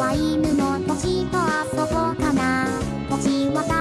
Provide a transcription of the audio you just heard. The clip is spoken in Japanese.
は犬の星と遊ぼうかな。星は